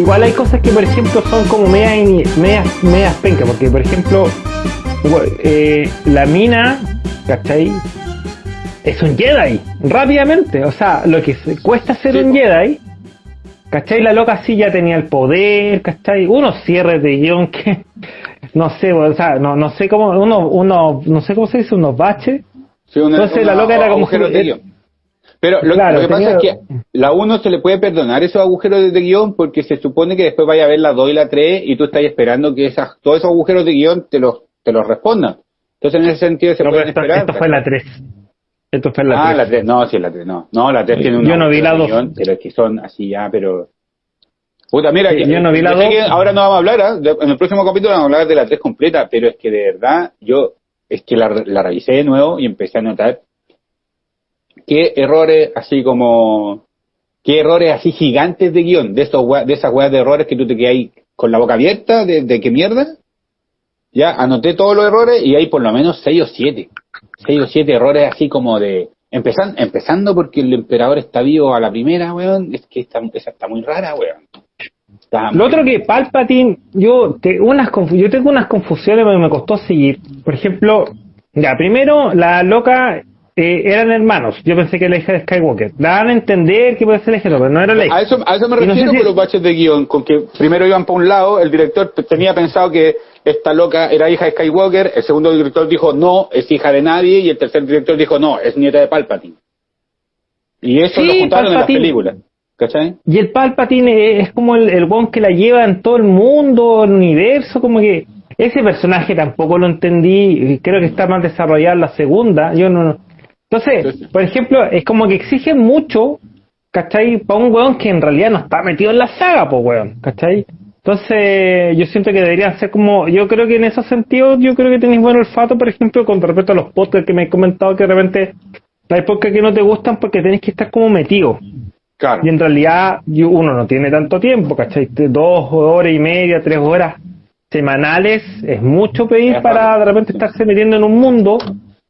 Igual hay cosas que, por ejemplo, son como medias, medias, medias penca, porque, por ejemplo, eh, la mina, ¿cachai? Es un Jedi, rápidamente. O sea, lo que cuesta ser un Jedi, ¿cachai? La loca sí ya tenía el poder, ¿cachai? Unos cierres de guion que, no sé, o sea, no, no sé cómo, uno, uno, no sé cómo se dice, unos baches. Entonces la loca era como... Pero lo, que pasa es que la 1 se le puede perdonar esos agujeros de guion porque se supone que después vaya a ver la 2 y la 3 y tú estás esperando que esas, todos esos agujeros de guion te los, te los respondan. Entonces en ese sentido se puede esperar. Esto fue la 3. Esto fue la 3. Ah, la 3. No, sí, la 3. No, no la 3 tiene un Yo no vi la 2. Pero es que son así ya, pero... Puta, mira, yo no vi la 2. Ahora no vamos a hablar, ¿eh? en el próximo capítulo vamos a hablar de la 3 completa, pero es que de verdad yo es que la, la revisé de nuevo y empecé a notar qué errores así como, qué errores así gigantes de guion, de esos de esas weas de errores que tú te quedas ahí con la boca abierta, de, de qué mierda. Ya anoté todos los errores y hay por lo menos seis o siete. Seis o siete errores así como de, empezando, empezando porque el emperador está vivo a la primera, weón, es que esta, esa está muy rara, weón. Lo otro que Palpatine, yo, te, unas yo tengo unas confusiones que me costó seguir. Por ejemplo, ya, primero, la loca eh, eran hermanos. Yo pensé que la hija de Skywalker. Daban a entender que puede ser la hija, pero no era la hija. A eso, a eso me refiero con los baches de guion, con que primero iban para un lado, el director tenía pensado que esta loca era hija de Skywalker, el segundo director dijo no, es hija de nadie, y el tercer director dijo no, es nieta de Palpatine. Y eso lo juntaron en las películas. ¿Cachai? Y el Palpatine es como el, el que la lleva en todo el mundo, el universo, como que ese personaje tampoco lo entendí, creo que está más desarrollado en la segunda, yo no, entonces, por ejemplo, es como que exigen mucho, ¿cachai? Para un weón que en realidad no está metido en la saga, pues weón, ¿cachai? Entonces, yo siento que deberían ser como, yo creo que en esos sentidos, yo creo que tenéis buen olfato, por ejemplo, con respecto a los podcasts que me he comentado que de repente hay podcasts que no te gustan porque tenéis que estar como metido. Claro. Y en realidad uno no tiene tanto tiempo, ¿cachai? Dos horas y media, tres horas semanales es mucho pedir para de repente estarse metiendo en un mundo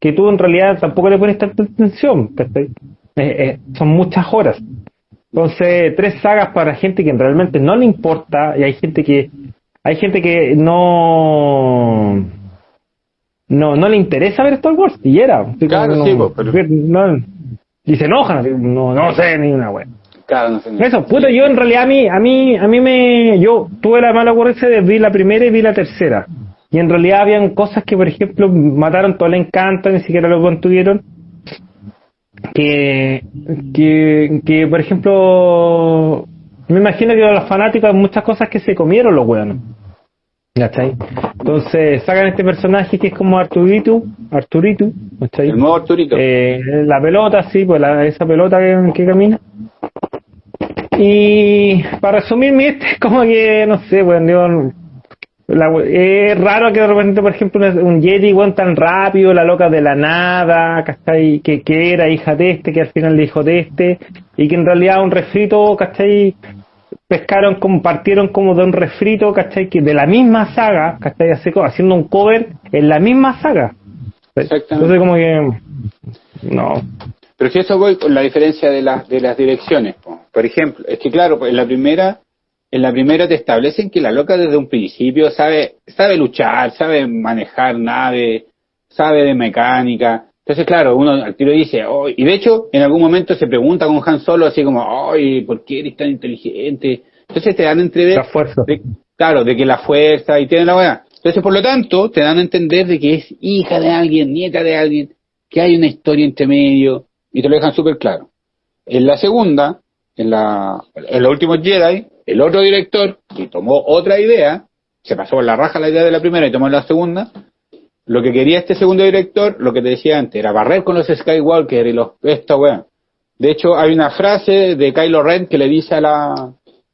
que tú en realidad tampoco le pones tanta atención. Eh, eh, son muchas horas. Entonces, tres sagas para gente que realmente no le importa y hay gente que hay gente que no no no le interesa ver Star Wars y era claro, sí, pero... y se enojan no no sé ni una wea claro, no sé eso puta yo en realidad a mí a mí a mí me yo tuve la mala ocurrencia de ver la primera y vi la tercera y en realidad habían cosas que, por ejemplo, mataron todo el encanto, ni siquiera lo contuvieron. Que, que, que, por ejemplo, me imagino que los fanáticos hay muchas cosas que se comieron los weones. ¿Cachai? Entonces sacan este personaje que es como Arturito, Arturito, ¿cachai? El nuevo Arturito. Eh, la pelota, sí, pues la, esa pelota que, que, camina. Y para resumir mi este es como que, no sé, bueno, es raro que de repente, por ejemplo, un Jedi igual tan rápido, la loca de la nada, ¿cachai? Que, que era hija de este, que al final le hijo de este, y que en realidad un refrito, ¿cachai? Pescaron, compartieron como de un refrito, ¿cachai? Que de la misma saga, ¿cachai? Haciendo un cover en la misma saga. Entonces como que, no. Pero si eso voy con la diferencia de, las de las direcciones, por ejemplo, es que claro, en la primera en la primera te establecen que la loca desde un principio sabe, sabe luchar, sabe manejar nave, sabe de mecánica. Entonces, claro, uno al tiro dice, oh, y de hecho, en algún momento se pregunta con Han Solo así como, ay, ¿por qué eres tan inteligente? Entonces te dan a entender, la fuerza. claro, de que la fuerza y tiene la buena. Entonces, por lo tanto, te dan a entender de que es hija de alguien, nieta de alguien, que hay una historia entre medio, y te lo dejan súper claro. En la segunda, en la, en los últimos Jedi, el otro director, que tomó otra idea, se pasó por la raja la idea de la primera y tomó la segunda, lo que quería este segundo director, lo que te decía antes, era barrer con los Skywalker y los, esta weón. De hecho, hay una frase de Kylo Ren que le dice a la,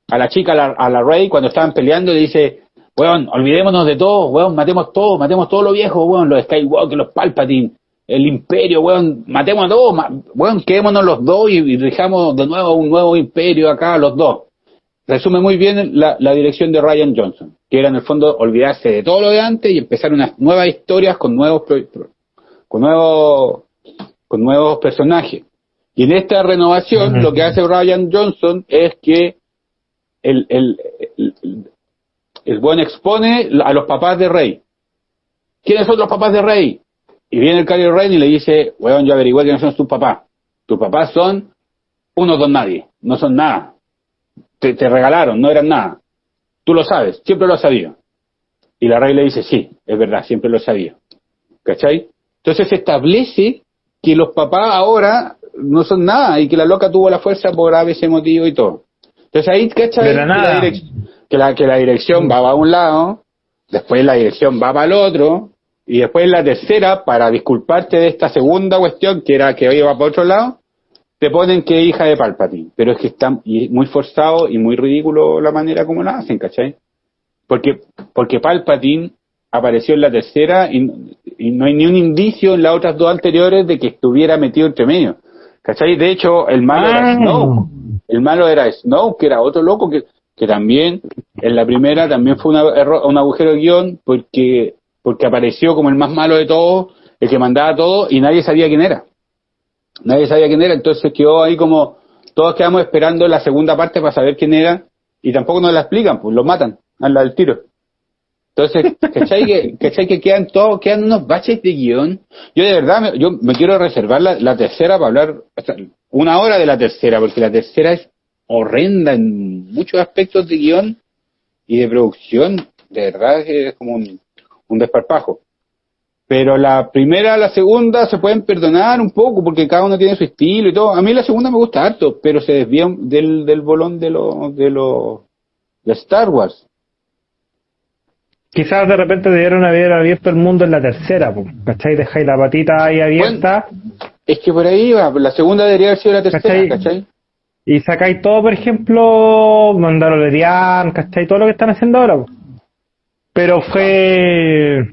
a la chica, a la, a Rey, cuando estaban peleando, le dice, weón, olvidémonos de todo, weón, matemos todo, matemos todo lo viejo, weón, los Skywalker, los Palpatine, el imperio, weón, matemos a todos, weón, quedémonos los dos y, y dejamos de nuevo un nuevo imperio acá, los dos resume muy bien la, dirección de Ryan Johnson, que era en el fondo olvidarse de todo lo de antes y empezar unas nuevas historias con nuevos con nuevos con nuevos personajes. Y en esta renovación lo que hace Ryan Johnson es que el, el, el, buen expone a los papás de Rey. ¿Quiénes son los papás de Rey? Y viene el Kylo Rey y le dice, weón, yo averigué que no son tus papás. Tus papás son unos don nadie, no son nada. Te, te regalaron, no eran nada. Tú lo sabes, siempre lo has sabido. Y la Rey le dice, sí, es verdad, siempre lo sabía. ¿Cachai? Entonces se establece que los papás ahora no son nada y que la loca tuvo la fuerza por ese motivo y todo. Entonces ahí, ¿cachai? Que la, que, la dirección va para un lado, después la dirección va para el otro, y después la tercera, para disculparte de esta segunda cuestión, que era que hoy va para otro lado, te ponen que hija de Palpatine. Pero es que está muy forzado y muy ridículo la manera como la hacen, ¿cachai? Porque, porque Palpatine apareció en la tercera y, no hay ni un indicio en las otras dos anteriores de que estuviera metido entre medio. ¿Cachai? De hecho, el malo era ah. Snow. El malo era Snow, que era otro loco que, que también en la primera también fue un agujero de guion porque, porque apareció como el más malo de todos, el que mandaba todo y nadie sabía quién era. Nadie sabía quién era, entonces quedó ahí como todos quedamos esperando la segunda parte para saber quién era y tampoco nos la explican, pues lo matan al del tiro. Entonces, ¿cachai que, ¿cachai que quedan todos, quedan unos baches de guion? Yo de verdad, me, yo me quiero reservar la, tercera para hablar una hora de la tercera, porque la tercera es horrenda en muchos aspectos de guion y de producción. De verdad es como un, un desparpajo. Pero la primera, la segunda se pueden perdonar un poco porque cada uno tiene su estilo y todo. A mí la segunda me gusta harto, pero se desvía del, del bolón de los de los de Star Wars. Quizás de repente debieron haber abierto el mundo en la tercera, ¿cachai? Dejáis la patita ahí abierta. es que por ahí va, la segunda debería haber sido la tercera, ¿cachai? Y sacáis todo, por ejemplo, Mandalorian, ¿cachai? Todo lo que están haciendo ahora. Pero fue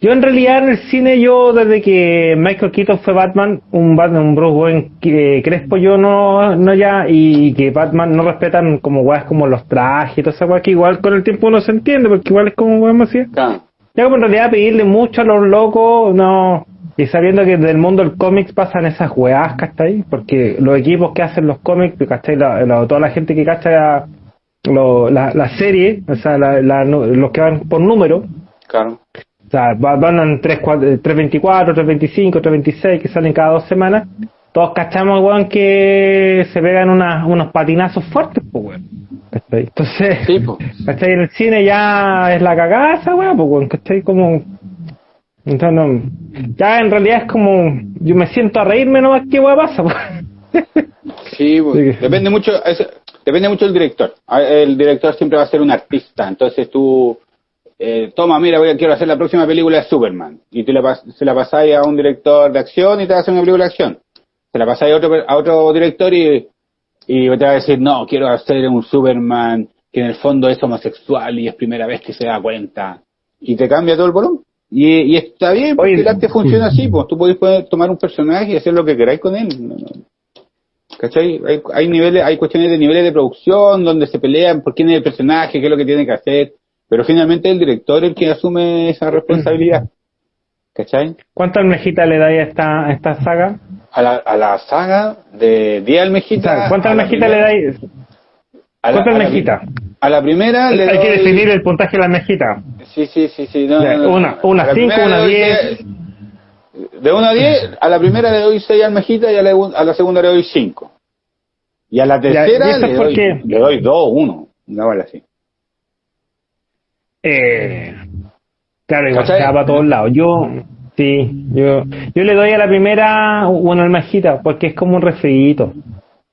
yo en realidad en el cine, yo desde que Michael Keaton fue Batman, un Batman, un Bruce Wayne que Crespo yo no, no ya, y que Batman no respetan como weas como los trajes y toda esa wea que igual con el tiempo uno se entiende, porque igual es como weas más Ya como en realidad pedirle mucho a los locos, no, y sabiendo que del mundo del cómics pasan esas weas, ¿cachai? Porque los equipos que hacen los cómics, ¿cachai? La, toda la gente que cacha la, la, serie, o sea, los que van por número, claro o sea, van en 3, 324, 325, 326 que salen cada dos semanas. Todos cachamos, weón, que se pegan unos patinazos fuertes, pues, weón. Entonces, sí, ¿cachai? En el cine ya es la cagaza, weón, pues, weón, ¿cachai? Como. Entonces, no, ya en realidad es como. Yo me siento a reírme nomás que weón pasa, pues. Sí, pues, depende mucho. Depende mucho del director. El director siempre va a ser un artista, entonces tú eh, toma, mira, voy a, quiero hacer la próxima película de Superman. Y tú se la pasáis a un director de acción y te va a hacer una película de acción. Se la pasáis a otro, a otro director y, y te va a decir, no, quiero hacer un Superman que en el fondo es homosexual y es primera vez que se da cuenta. Y te cambia todo el volumen. Y, está bien, porque el arte funciona así, pues tú podés tomar un personaje y hacer lo que queráis con él. ¿Cachai? Hay, hay niveles, hay cuestiones de niveles de producción donde se pelean por quién es el personaje, qué es lo que tiene que hacer pero finalmente el director es el que asume esa responsabilidad. ¿Cachai? ¿Cuánta almejita le dais a esta, a esta saga? A la, a la saga de 10 almejitas. ¿Cuánta almejita le dais? ¿Cuánta almejita? A la primera le Hay que definir el puntaje de la almejita. Sí, sí, sí. sí una, una 5, una 10. De 1 a 10, a la primera le doy 6 almejitas y a la, a la segunda le doy 5. Y a la tercera le, doy, le doy 2 1. Una vale así. Eh, claro, igual se va a todos lados. Yo, sí, yo, yo le doy a la primera una almajita porque es como un refrito.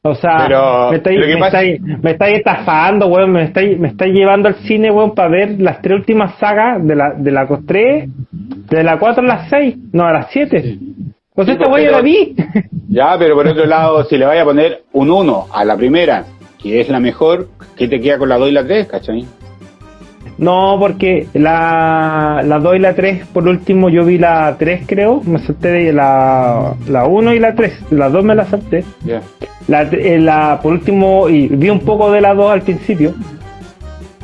O sea, me estáis, me, estáis, estafando, weón, me estáis, me estáis llevando al cine, weón, para ver las tres últimas sagas de la, de la 3, de la 4 a las 6, no, a las 7. Pues esta weón la vi. Ya, pero por otro lado, si le vaya a poner un 1 a la primera, que es la mejor, ¿qué te queda con la 2 y la 3, cachai? No, porque la, la 2 y la 3, por último, yo vi la 3, creo. Me salté de la, la 1 y la 3. La 2 me la salté. La, eh, la, por último, y vi un poco de la 2 al principio.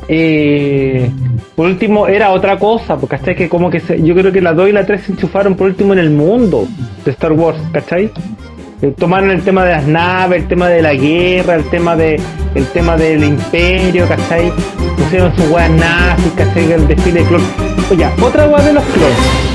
Eh, por último era otra cosa, porque hasta que como que se, yo creo que la 2 y la 3 se enchufaron por último en el mundo de Star Wars, ¿cachai? Eh, tomaron el tema de las naves, el tema de la guerra, el tema de el tema del imperio, ¿cachai? Pusieron sus weas nazis, ¿cachai? El desfile de clones. Oye, otra wea de los clones